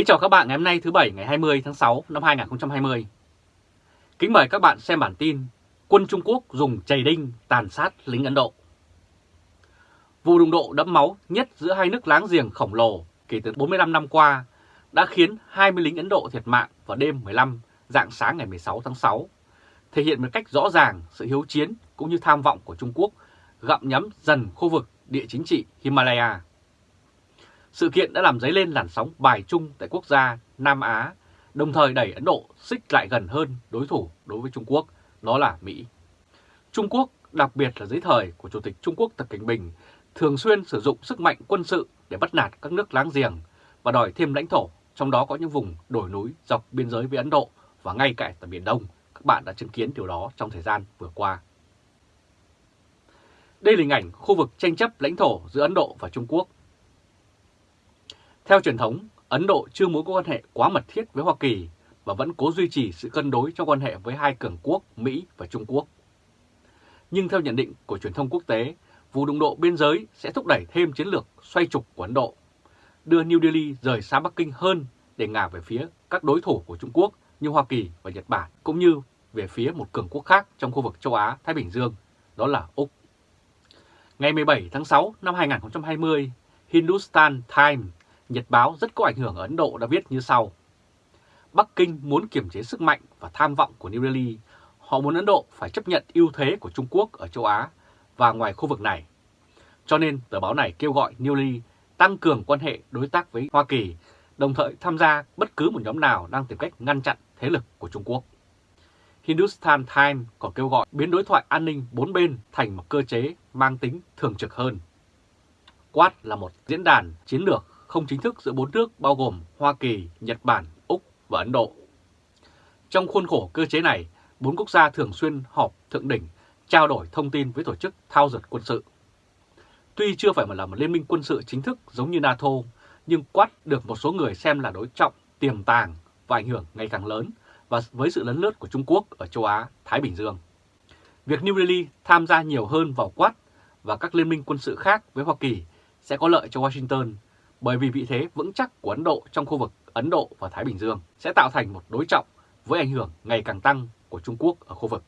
Kính chào các bạn ngày hôm nay thứ Bảy ngày 20 tháng 6 năm 2020. Kính mời các bạn xem bản tin Quân Trung Quốc dùng chày đinh tàn sát lính Ấn Độ. Vụ đụng độ đẫm máu nhất giữa hai nước láng giềng khổng lồ kể từ 45 năm qua đã khiến 20 lính Ấn Độ thiệt mạng vào đêm 15 dạng sáng ngày 16 tháng 6, thể hiện một cách rõ ràng sự hiếu chiến cũng như tham vọng của Trung Quốc gặm nhắm dần khu vực địa chính trị Himalaya. Sự kiện đã làm dấy lên làn sóng bài chung tại quốc gia Nam Á, đồng thời đẩy Ấn Độ xích lại gần hơn đối thủ đối với Trung Quốc, đó là Mỹ. Trung Quốc, đặc biệt là dưới thời của Chủ tịch Trung Quốc Tập Cảnh Bình, thường xuyên sử dụng sức mạnh quân sự để bắt nạt các nước láng giềng và đòi thêm lãnh thổ, trong đó có những vùng đồi núi dọc biên giới với Ấn Độ và ngay cả tại Biển Đông. Các bạn đã chứng kiến điều đó trong thời gian vừa qua. Đây là hình ảnh khu vực tranh chấp lãnh thổ giữa Ấn Độ và Trung Quốc theo truyền thống, Ấn Độ chưa muốn có quan hệ quá mật thiết với Hoa Kỳ và vẫn cố duy trì sự cân đối trong quan hệ với hai cường quốc Mỹ và Trung Quốc. Nhưng theo nhận định của truyền thông quốc tế, vụ đụng độ biên giới sẽ thúc đẩy thêm chiến lược xoay trục của Ấn Độ, đưa New Delhi rời xa Bắc Kinh hơn để ngả về phía các đối thủ của Trung Quốc như Hoa Kỳ và Nhật Bản, cũng như về phía một cường quốc khác trong khu vực châu Á-Thái Bình Dương, đó là Úc. Ngày 17 tháng 6 năm 2020, Hindustan Times Nhật báo rất có ảnh hưởng ở Ấn Độ đã viết như sau. Bắc Kinh muốn kiểm chế sức mạnh và tham vọng của New Delhi. Họ muốn Ấn Độ phải chấp nhận ưu thế của Trung Quốc ở châu Á và ngoài khu vực này. Cho nên tờ báo này kêu gọi New Delhi tăng cường quan hệ đối tác với Hoa Kỳ, đồng thời tham gia bất cứ một nhóm nào đang tìm cách ngăn chặn thế lực của Trung Quốc. Hindustan Times còn kêu gọi biến đối thoại an ninh bốn bên thành một cơ chế mang tính thường trực hơn. Quát là một diễn đàn chiến lược không chính thức giữa bốn nước bao gồm Hoa Kỳ, Nhật Bản, Úc và Ấn Độ. Trong khuôn khổ cơ chế này, bốn quốc gia thường xuyên họp thượng đỉnh, trao đổi thông tin với tổ chức thao dượt quân sự. Tuy chưa phải là một liên minh quân sự chính thức giống như NATO, nhưng Quad được một số người xem là đối trọng, tiềm tàng và ảnh hưởng ngày càng lớn và với sự lấn lướt của Trung Quốc ở châu Á, Thái Bình Dương. Việc New Delhi tham gia nhiều hơn vào Quad và các liên minh quân sự khác với Hoa Kỳ sẽ có lợi cho Washington bởi vì vị thế vững chắc của Ấn Độ trong khu vực Ấn Độ và Thái Bình Dương sẽ tạo thành một đối trọng với ảnh hưởng ngày càng tăng của Trung Quốc ở khu vực.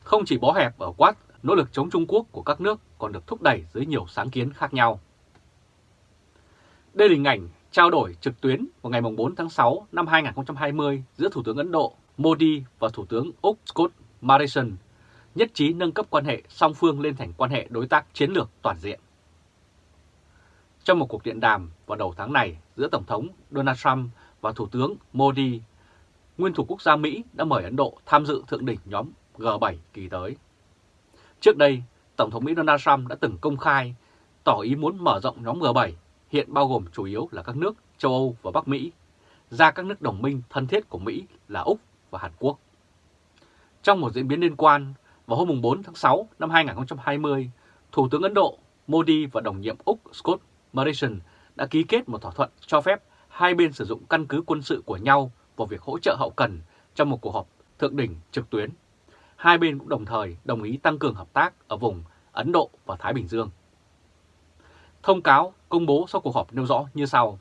Không chỉ bó hẹp ở quát, nỗ lực chống Trung Quốc của các nước còn được thúc đẩy dưới nhiều sáng kiến khác nhau. Đây là hình ảnh trao đổi trực tuyến vào ngày 4 tháng 6 năm 2020 giữa Thủ tướng Ấn Độ Modi và Thủ tướng Úc Scott Morrison, nhất trí nâng cấp quan hệ song phương lên thành quan hệ đối tác chiến lược toàn diện. Trong một cuộc điện đàm vào đầu tháng này giữa Tổng thống Donald Trump và Thủ tướng Modi, nguyên thủ quốc gia Mỹ đã mời Ấn Độ tham dự thượng đỉnh nhóm G7 kỳ tới. Trước đây, Tổng thống Mỹ Donald Trump đã từng công khai tỏ ý muốn mở rộng nhóm G7, hiện bao gồm chủ yếu là các nước châu Âu và Bắc Mỹ, ra các nước đồng minh thân thiết của Mỹ là Úc và Hàn Quốc. Trong một diễn biến liên quan, vào hôm 4 tháng 6 năm 2020, Thủ tướng Ấn Độ Modi và đồng nhiệm Úc Scott Morrison đã ký kết một thỏa thuận cho phép hai bên sử dụng căn cứ quân sự của nhau vào việc hỗ trợ hậu cần trong một cuộc họp thượng đỉnh trực tuyến. Hai bên cũng đồng thời đồng ý tăng cường hợp tác ở vùng Ấn Độ và Thái Bình Dương. Thông cáo công bố sau cuộc họp nêu rõ như sau.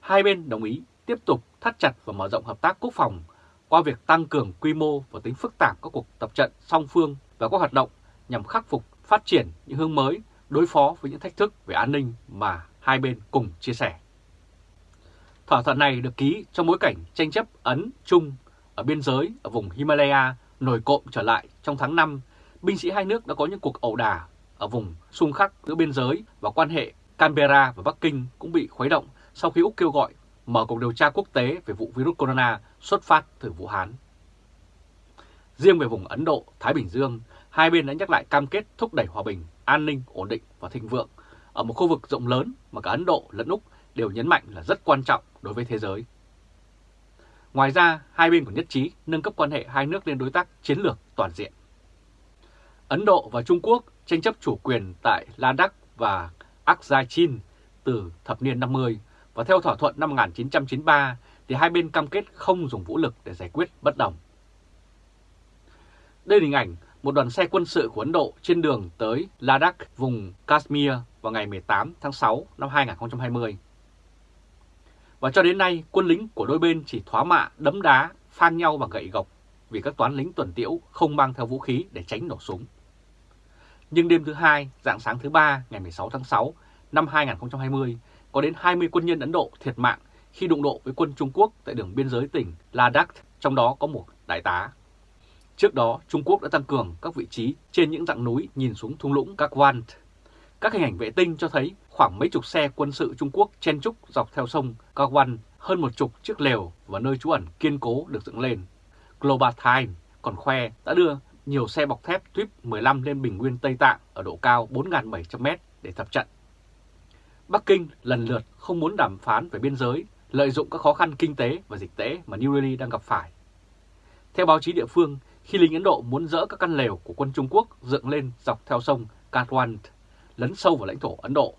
Hai bên đồng ý tiếp tục thắt chặt và mở rộng hợp tác quốc phòng qua việc tăng cường quy mô và tính phức tạp các cuộc tập trận song phương và các hoạt động nhằm khắc phục phát triển những hướng mới đối phó với những thách thức về an ninh mà hai bên cùng chia sẻ. Thỏa thuận này được ký trong bối cảnh tranh chấp Ấn-Trung ở biên giới ở vùng Himalaya nổi cộm trở lại trong tháng 5, binh sĩ hai nước đã có những cuộc ẩu đả ở vùng xung khắc giữa biên giới và quan hệ Canberra và Bắc Kinh cũng bị khuấy động sau khi Úc kêu gọi mở cuộc điều tra quốc tế về vụ virus corona xuất phát từ Vũ Hán. Riêng về vùng Ấn Độ, Thái Bình Dương, hai bên đã nhắc lại cam kết thúc đẩy hòa bình, an ninh, ổn định và thịnh vượng ở một khu vực rộng lớn mà cả Ấn Độ lẫn Úc đều nhấn mạnh là rất quan trọng đối với thế giới. Ngoài ra, hai bên còn nhất trí nâng cấp quan hệ hai nước lên đối tác chiến lược toàn diện. Ấn Độ và Trung Quốc tranh chấp chủ quyền tại Ladakh và Aksai-Chin từ thập niên 50 và theo thỏa thuận năm 1993 thì hai bên cam kết không dùng vũ lực để giải quyết bất đồng. Đây là hình ảnh một đoàn xe quân sự của Ấn Độ trên đường tới Ladakh, vùng Kashmir vào ngày 18 tháng 6 năm 2020. Và cho đến nay, quân lính của đôi bên chỉ thoá mạ, đấm đá, phang nhau bằng gậy gộc vì các toán lính tuần tiễu không mang theo vũ khí để tránh nổ súng. Nhưng đêm thứ hai, dạng sáng thứ ba ngày 16 tháng 6 năm 2020, có đến 20 quân nhân Ấn Độ thiệt mạng khi đụng độ với quân Trung Quốc tại đường biên giới tỉnh Ladakh, trong đó có một đại tá. Trước đó, Trung Quốc đã tăng cường các vị trí trên những dặng núi nhìn xuống thung lũng các Kakwan. Các hình ảnh vệ tinh cho thấy khoảng mấy chục xe quân sự Trung Quốc chen trúc dọc theo sông các Kakwan, hơn một chục chiếc lều và nơi trú ẩn kiên cố được dựng lên. Global Times còn khoe đã đưa nhiều xe bọc thép tuyếp 15 lên bình nguyên Tây Tạng ở độ cao 4.700m để tập trận. Bắc Kinh lần lượt không muốn đàm phán về biên giới, lợi dụng các khó khăn kinh tế và dịch tễ mà New Delhi đang gặp phải. Theo báo chí địa phương, khi lính Ấn Độ muốn dỡ các căn lều của quân Trung Quốc dựng lên dọc theo sông Katwan, lấn sâu vào lãnh thổ Ấn Độ,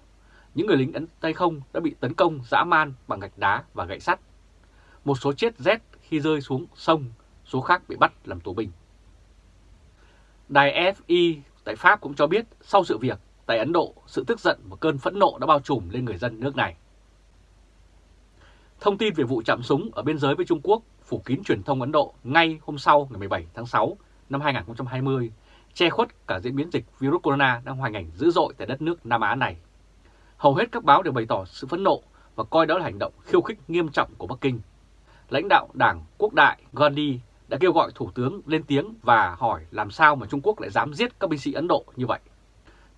những người lính Ấn Tay không đã bị tấn công dã man bằng gạch đá và gậy sắt. Một số chết rét khi rơi xuống sông, số khác bị bắt làm tù binh. Đài FI tại Pháp cũng cho biết sau sự việc tại Ấn Độ, sự tức giận và cơn phẫn nộ đã bao trùm lên người dân nước này. Thông tin về vụ chạm súng ở biên giới với Trung Quốc phủ kín truyền thông Ấn Độ ngay hôm sau ngày 17 tháng 6 năm 2020, che khuất cả diễn biến dịch virus corona đang hoành hành dữ dội tại đất nước Nam Á này. Hầu hết các báo đều bày tỏ sự phẫn nộ và coi đó là hành động khiêu khích nghiêm trọng của Bắc Kinh. Lãnh đạo Đảng Quốc đại Gandhi đã kêu gọi Thủ tướng lên tiếng và hỏi làm sao mà Trung Quốc lại dám giết các binh sĩ Ấn Độ như vậy.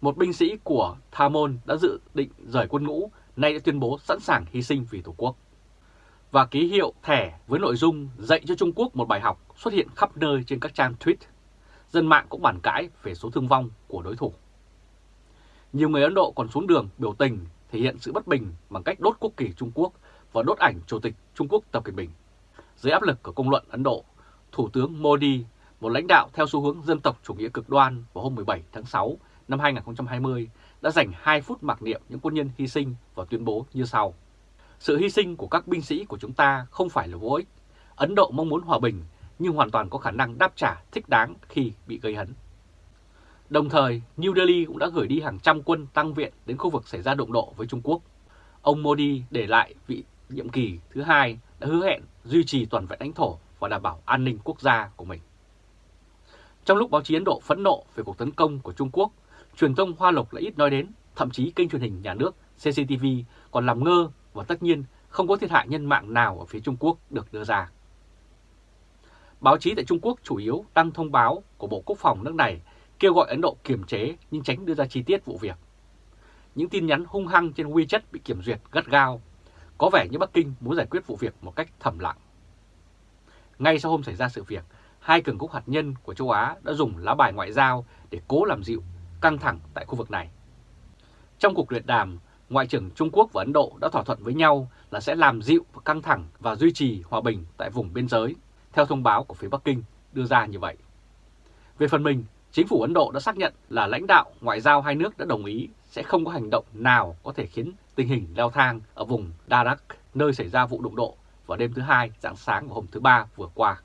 Một binh sĩ của Tha Môn đã dự định rời quân ngũ, nay đã tuyên bố sẵn sàng hy sinh vì Tổ quốc. Và ký hiệu thẻ với nội dung dạy cho Trung Quốc một bài học xuất hiện khắp nơi trên các trang tweet. Dân mạng cũng bàn cãi về số thương vong của đối thủ. Nhiều người Ấn Độ còn xuống đường biểu tình thể hiện sự bất bình bằng cách đốt quốc kỳ Trung Quốc và đốt ảnh Chủ tịch Trung Quốc Tập Cận Bình. Dưới áp lực của công luận Ấn Độ, Thủ tướng Modi, một lãnh đạo theo xu hướng dân tộc chủ nghĩa cực đoan vào hôm 17 tháng 6 năm 2020 đã dành 2 phút mặc niệm những quân nhân hy sinh và tuyên bố như sau. Sự hy sinh của các binh sĩ của chúng ta không phải là vô ích. Ấn Độ mong muốn hòa bình nhưng hoàn toàn có khả năng đáp trả thích đáng khi bị gây hấn. Đồng thời, New Delhi cũng đã gửi đi hàng trăm quân tăng viện đến khu vực xảy ra đụng độ với Trung Quốc. Ông Modi để lại vị nhiệm kỳ thứ hai đã hứa hẹn duy trì toàn vẹn lãnh thổ và đảm bảo an ninh quốc gia của mình. Trong lúc báo chí Ấn Độ phẫn nộ về cuộc tấn công của Trung Quốc, truyền thông Hoa Lục lại ít nói đến, thậm chí kênh truyền hình nhà nước CCTV còn làm ngơ và tất nhiên không có thiệt hại nhân mạng nào ở phía Trung Quốc được đưa ra. Báo chí tại Trung Quốc chủ yếu đăng thông báo của Bộ Quốc phòng nước này kêu gọi Ấn Độ kiềm chế nhưng tránh đưa ra chi tiết vụ việc. Những tin nhắn hung hăng trên WeChat bị kiểm duyệt gắt gao. Có vẻ như Bắc Kinh muốn giải quyết vụ việc một cách thầm lặng. Ngay sau hôm xảy ra sự việc, hai cường quốc hạt nhân của châu Á đã dùng lá bài ngoại giao để cố làm dịu căng thẳng tại khu vực này. Trong cuộc luyện đàm, Ngoại trưởng Trung Quốc và Ấn Độ đã thỏa thuận với nhau là sẽ làm dịu và căng thẳng và duy trì hòa bình tại vùng biên giới, theo thông báo của phía Bắc Kinh đưa ra như vậy. Về phần mình, chính phủ Ấn Độ đã xác nhận là lãnh đạo ngoại giao hai nước đã đồng ý sẽ không có hành động nào có thể khiến tình hình leo thang ở vùng Darak, nơi xảy ra vụ đụng độ vào đêm thứ hai, dạng sáng và hôm thứ ba vừa qua.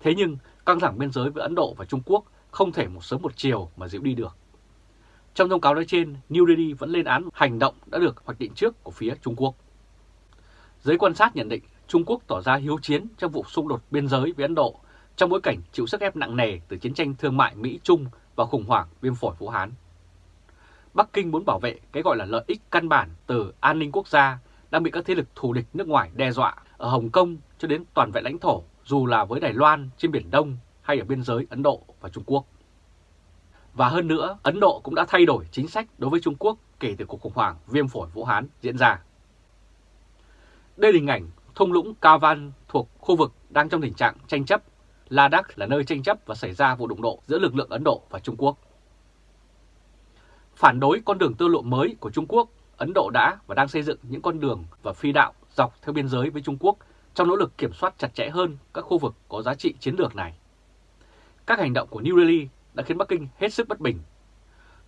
Thế nhưng, căng thẳng biên giới với Ấn Độ và Trung Quốc không thể một sớm một chiều mà dịu đi được. Trong thông cáo nói trên, New Delhi vẫn lên án hành động đã được hoạch định trước của phía Trung Quốc. Giới quan sát nhận định Trung Quốc tỏ ra hiếu chiến trong vụ xung đột biên giới với Ấn Độ trong bối cảnh chịu sức ép nặng nề từ chiến tranh thương mại Mỹ-Trung và khủng hoảng viêm phổi Vũ Hán. Bắc Kinh muốn bảo vệ cái gọi là lợi ích căn bản từ an ninh quốc gia đang bị các thế lực thù địch nước ngoài đe dọa ở Hồng Kông cho đến toàn vẹn lãnh thổ dù là với Đài Loan trên Biển Đông hay ở biên giới Ấn Độ và Trung Quốc. Và hơn nữa, Ấn Độ cũng đã thay đổi chính sách đối với Trung Quốc kể từ cuộc khủng hoảng viêm phổi Vũ Hán diễn ra. Đây là hình ảnh thung lũng Kavan thuộc khu vực đang trong tình trạng tranh chấp. Ladakh là nơi tranh chấp và xảy ra vụ đụng độ giữa lực lượng Ấn Độ và Trung Quốc. Phản đối con đường tư lộ mới của Trung Quốc, Ấn Độ đã và đang xây dựng những con đường và phi đạo dọc theo biên giới với Trung Quốc trong nỗ lực kiểm soát chặt chẽ hơn các khu vực có giá trị chiến lược này. Các hành động của New Delhi đã khiến Bắc Kinh hết sức bất bình.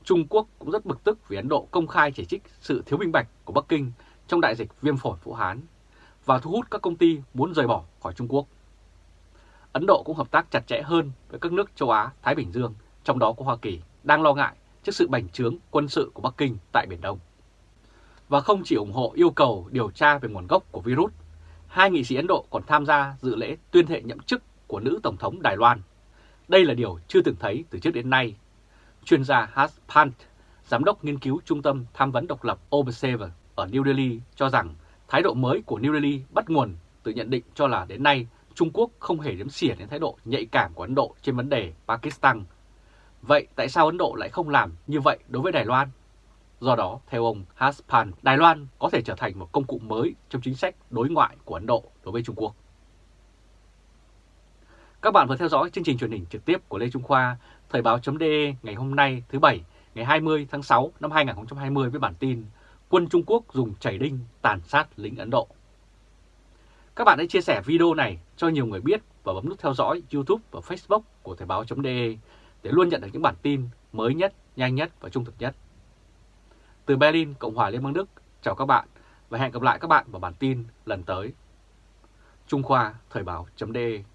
Trung Quốc cũng rất bực tức vì Ấn Độ công khai chỉ trích sự thiếu minh bạch của Bắc Kinh trong đại dịch viêm phổi Vũ Hán và thu hút các công ty muốn rời bỏ khỏi Trung Quốc. Ấn Độ cũng hợp tác chặt chẽ hơn với các nước châu Á, Thái Bình Dương, trong đó có Hoa Kỳ, đang lo ngại trước sự bành trướng quân sự của Bắc Kinh tại Biển Đông. Và không chỉ ủng hộ yêu cầu điều tra về nguồn gốc của virus, hai nghị sĩ Ấn Độ còn tham gia dự lễ tuyên thệ nhậm chức của nữ Tổng thống Đài Loan. Đây là điều chưa từng thấy từ trước đến nay. Chuyên gia Hans Pant, Giám đốc nghiên cứu Trung tâm Tham vấn độc lập Observer ở New Delhi cho rằng thái độ mới của New Delhi bắt nguồn từ nhận định cho là đến nay Trung Quốc không hề đếm xỉa đến thái độ nhạy cảm của Ấn Độ trên vấn đề Pakistan. Vậy tại sao Ấn Độ lại không làm như vậy đối với Đài Loan? Do đó, theo ông Haspan, Đài Loan có thể trở thành một công cụ mới trong chính sách đối ngoại của Ấn Độ đối với Trung Quốc. Các bạn vừa theo dõi chương trình truyền hình trực tiếp của Lê Trung Khoa, Thời báo.de ngày hôm nay thứ Bảy, ngày 20 tháng 6 năm 2020 với bản tin Quân Trung Quốc dùng chảy đinh tàn sát lính Ấn Độ. Các bạn hãy chia sẻ video này cho nhiều người biết và bấm nút theo dõi YouTube và Facebook của Thời báo.de để luôn nhận được những bản tin mới nhất, nhanh nhất và trung thực nhất. Từ Berlin, Cộng hòa Liên bang Đức, chào các bạn và hẹn gặp lại các bạn vào bản tin lần tới. Trung Khoa Thời báo.de